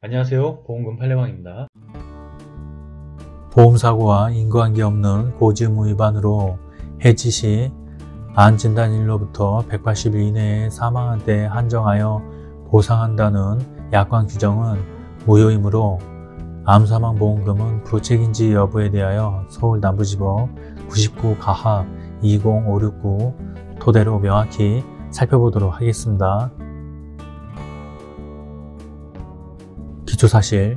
안녕하세요. 보험금 팔례방입니다. 보험사고와 인과관계 없는 고지의무 위반으로 해지 시 안진단일로부터 180일 이내에 사망한 때 한정하여 보상한다는 약관 규정은 무효이므로 암사망보험금은 부책인지 여부에 대하여 서울 남부지법 99 가합 20569 토대로 명확히 살펴보도록 하겠습니다. 기초사실.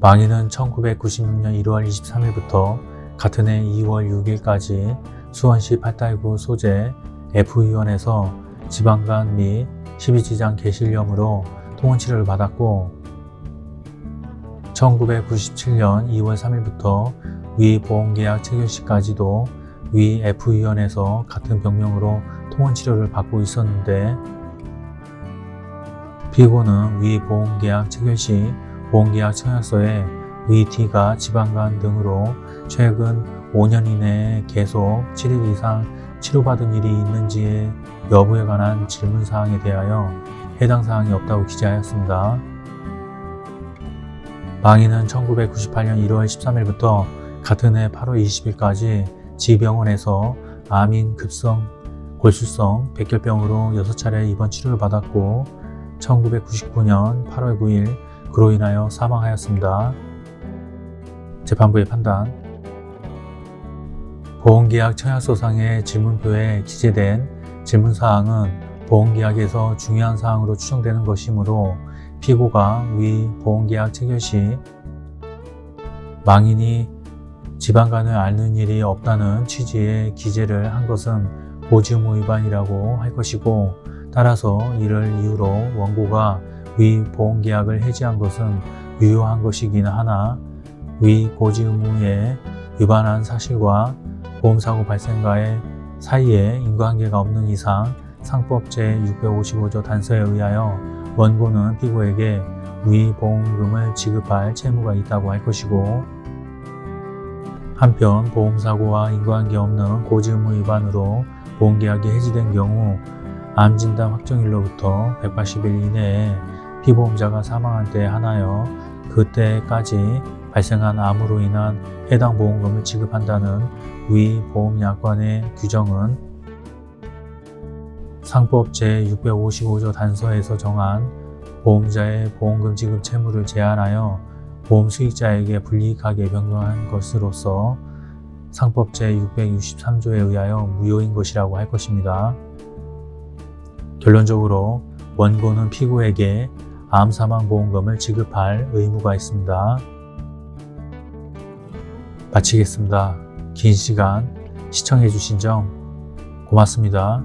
망인은 1996년 1월 23일부터 같은 해 2월 6일까지 수원시 8달구 소재 F의원에서 지방간 및 12지장 개실염으로 통원치료를 받았고 1997년 2월 3일부터 위 보험계약 체결 시까지도 위 F의원에서 같은 병명으로 통원치료를 받고 있었는데 피고는 위 보험계약 체결 시 보험계약 청약서에 위 T가 지방간 등으로 최근 5년 이내에 계속 7일 이상 치료받은 일이 있는지의 여부에 관한 질문사항에 대하여 해당 사항이 없다고 기재하였습니다. 망인은 1998년 1월 13일부터 같은 해 8월 20일까지 지병원에서 암인 급성 골수성 백혈병으로 6차례 입원 치료를 받았고 1999년 8월 9일 그로 인하여 사망하였습니다. 재판부의 판단 보험계약 청약서상의 질문표에 기재된 질문사항은 보험계약에서 중요한 사항으로 추정되는 것이므로 피고가 위 보험계약 체결 시 망인이 지방간을 앓는 일이 없다는 취지의 기재를 한 것은 보지의무 위반이라고 할 것이고 따라서 이를 이유로 원고가 위 보험계약을 해지한 것은 유효한 것이긴 하나 위 고지 의무에 위반한 사실과 보험사고 발생과의 사이에 인과관계가 없는 이상 상법 제655조 단서에 의하여 원고는 피고에게 위 보험금을 지급할 채무가 있다고 할 것이고 한편 보험사고와 인과관계 없는 고지의무 위반으로 보험계약이 해지된 경우 암진단 확정일로부터 180일 이내에 피보험자가 사망한 때에 한하여 그때까지 발생한 암으로 인한 해당 보험금을 지급한다는 위 보험약관의 규정은 상법 제655조 단서에서 정한 보험자의 보험금 지급 채무를 제한하여 보험 수익자에게 불이익하게 변경한 것으로서 상법 제663조에 의하여 무효인 것이라고 할 것입니다. 결론적으로 원고는 피고에게 암사망보험금을 지급할 의무가 있습니다. 마치겠습니다. 긴 시간 시청해주신 점 고맙습니다.